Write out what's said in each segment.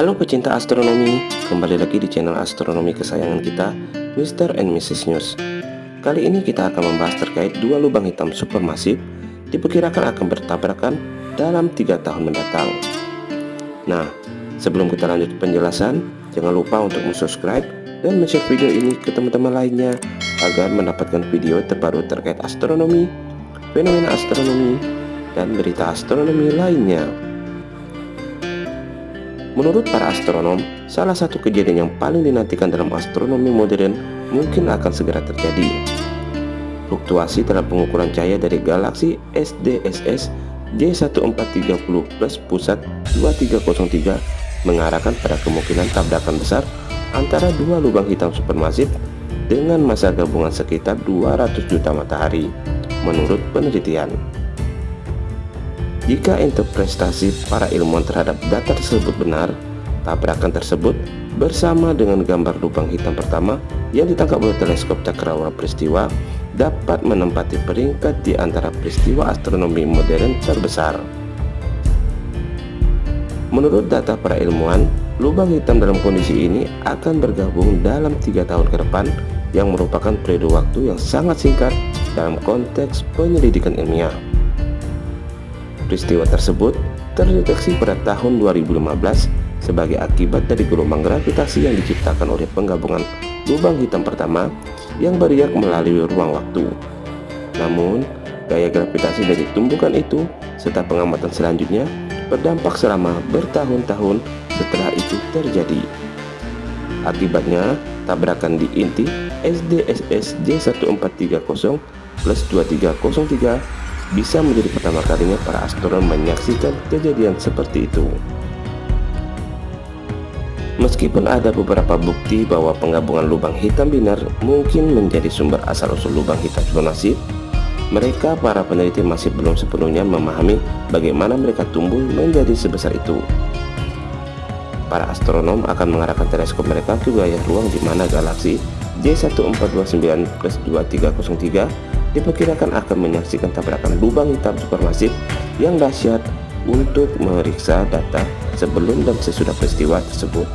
Halo pecinta astronomi, kembali lagi di channel astronomi kesayangan kita, Mr. and Mrs. News. Kali ini kita akan membahas terkait dua lubang hitam supermasif diperkirakan akan bertabrakan dalam tiga tahun mendatang. Nah, sebelum kita lanjut penjelasan, jangan lupa untuk subscribe dan share video ini ke teman-teman lainnya agar mendapatkan video terbaru terkait astronomi, fenomena astronomi, dan berita astronomi lainnya. Menurut para astronom, salah satu kejadian yang paling dinantikan dalam astronomi modern mungkin akan segera terjadi. Fluktuasi dalam pengukuran cahaya dari galaksi SDSS J1430 plus pusat 2303 mengarahkan pada kemungkinan tabrakan besar antara dua lubang hitam supermasif dengan masa gabungan sekitar 200 juta matahari, menurut penelitian. Jika interpretasi para ilmuwan terhadap data tersebut benar, tabrakan tersebut bersama dengan gambar lubang hitam pertama yang ditangkap oleh teleskop cakrawala peristiwa dapat menempati peringkat di antara peristiwa astronomi modern terbesar. Menurut data para ilmuwan, lubang hitam dalam kondisi ini akan bergabung dalam tiga tahun ke depan yang merupakan periode waktu yang sangat singkat dalam konteks penyelidikan ilmiah. Peristiwa tersebut terdeteksi pada tahun 2015 sebagai akibat dari gelombang gravitasi yang diciptakan oleh penggabungan lubang hitam pertama yang beriak melalui ruang waktu. Namun, gaya gravitasi dari tumbukan itu serta pengamatan selanjutnya berdampak selama bertahun-tahun setelah itu terjadi. Akibatnya, tabrakan di inti SDSS J1430 plus 2303 bisa menjadi pertama kalinya para astronom menyaksikan kejadian seperti itu. Meskipun ada beberapa bukti bahwa penggabungan lubang hitam binar mungkin menjadi sumber asal-usul lubang hitam supermasif, mereka para peneliti masih belum sepenuhnya memahami bagaimana mereka tumbuh menjadi sebesar itu. Para astronom akan mengarahkan teleskop mereka ke wilayah ruang di mana galaksi J1429 plus 2303 diperkirakan akan menyaksikan tabrakan lubang hitam supermasif yang dahsyat untuk memeriksa data sebelum dan sesudah peristiwa tersebut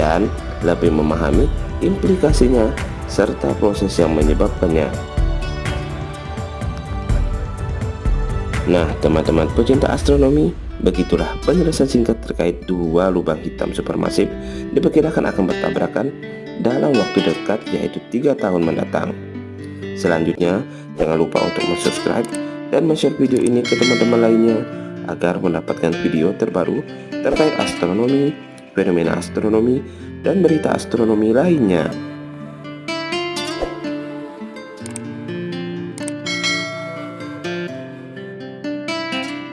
dan lebih memahami implikasinya serta proses yang menyebabkannya. Nah, teman-teman pecinta astronomi, begitulah penjelasan singkat terkait dua lubang hitam supermasif diperkirakan akan bertabrakan dalam waktu dekat yaitu tiga tahun mendatang. Selanjutnya, jangan lupa untuk subscribe dan share video ini ke teman-teman lainnya agar mendapatkan video terbaru terkait astronomi, fenomena astronomi, dan berita astronomi lainnya.